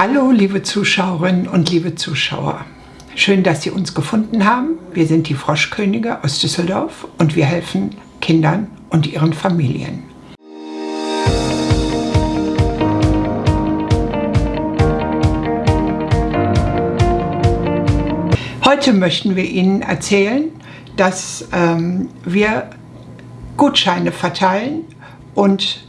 Hallo liebe Zuschauerinnen und liebe Zuschauer. Schön, dass Sie uns gefunden haben. Wir sind die Froschkönige aus Düsseldorf und wir helfen Kindern und ihren Familien. Heute möchten wir Ihnen erzählen, dass ähm, wir Gutscheine verteilen und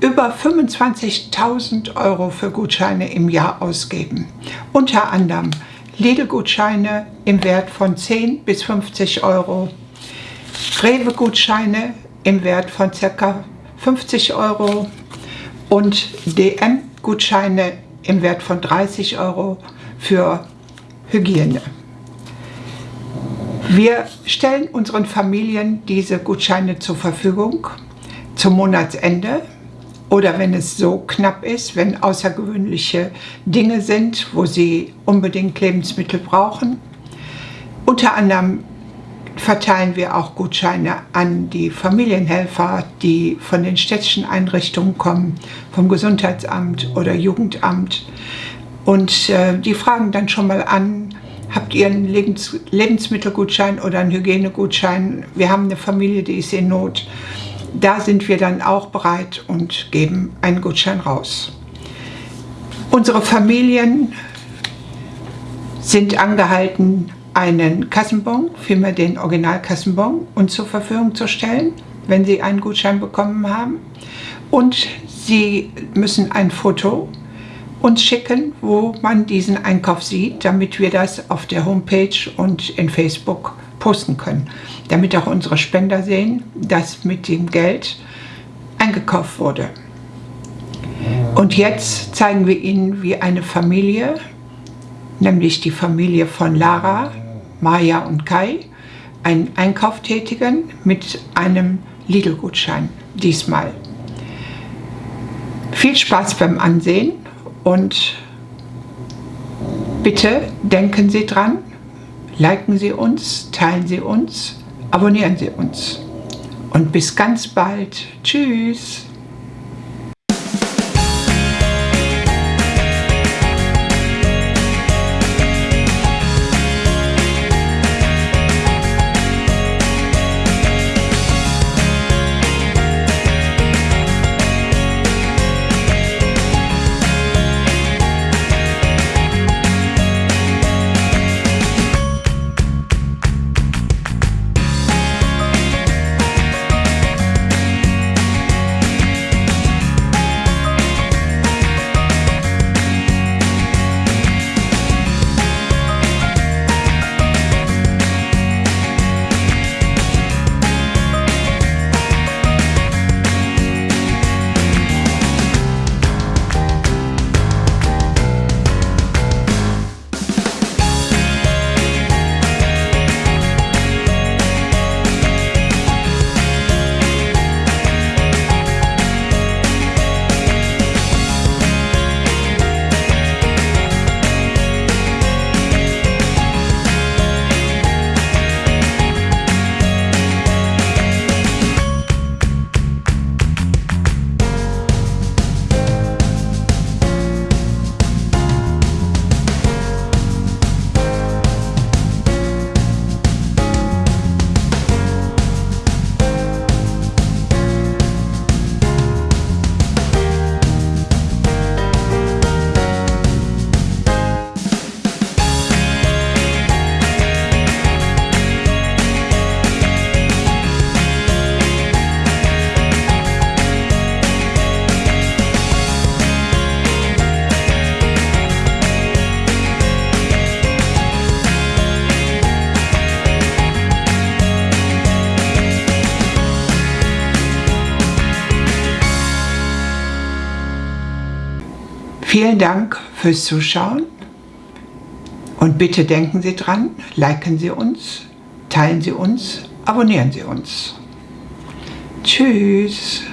über 25.000 Euro für Gutscheine im Jahr ausgeben. Unter anderem Lidl-Gutscheine im Wert von 10 bis 50 Euro, Rewe-Gutscheine im Wert von ca. 50 Euro und DM-Gutscheine im Wert von 30 Euro für Hygiene. Wir stellen unseren Familien diese Gutscheine zur Verfügung zum Monatsende oder wenn es so knapp ist, wenn außergewöhnliche Dinge sind, wo sie unbedingt Lebensmittel brauchen. Unter anderem verteilen wir auch Gutscheine an die Familienhelfer, die von den städtischen Einrichtungen kommen, vom Gesundheitsamt oder Jugendamt. Und äh, die fragen dann schon mal an, habt ihr einen Lebens Lebensmittelgutschein oder einen Hygienegutschein? Wir haben eine Familie, die ist in Not da sind wir dann auch bereit und geben einen Gutschein raus. Unsere Familien sind angehalten, einen Kassenbon, vielmehr den Originalkassenbon, uns zur Verfügung zu stellen, wenn sie einen Gutschein bekommen haben. Und sie müssen ein Foto uns schicken, wo man diesen Einkauf sieht, damit wir das auf der Homepage und in Facebook posten können, damit auch unsere Spender sehen, dass mit dem Geld eingekauft wurde. Und jetzt zeigen wir Ihnen, wie eine Familie, nämlich die Familie von Lara, Maja und Kai, einen Einkauf tätigen mit einem Lidl-Gutschein diesmal. Viel Spaß beim Ansehen und bitte denken Sie dran, liken Sie uns, teilen Sie uns, abonnieren Sie uns. Und bis ganz bald. Tschüss. Vielen Dank fürs Zuschauen und bitte denken Sie dran, liken Sie uns, teilen Sie uns, abonnieren Sie uns. Tschüss.